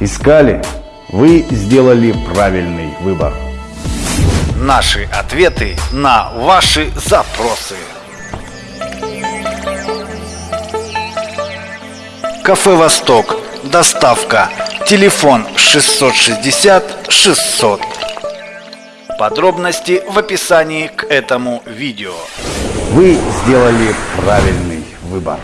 Искали? Вы сделали правильный выбор. Наши ответы на ваши запросы. Кафе «Восток». Доставка. Телефон 660 600. Подробности в описании к этому видео. Вы сделали правильный выбор.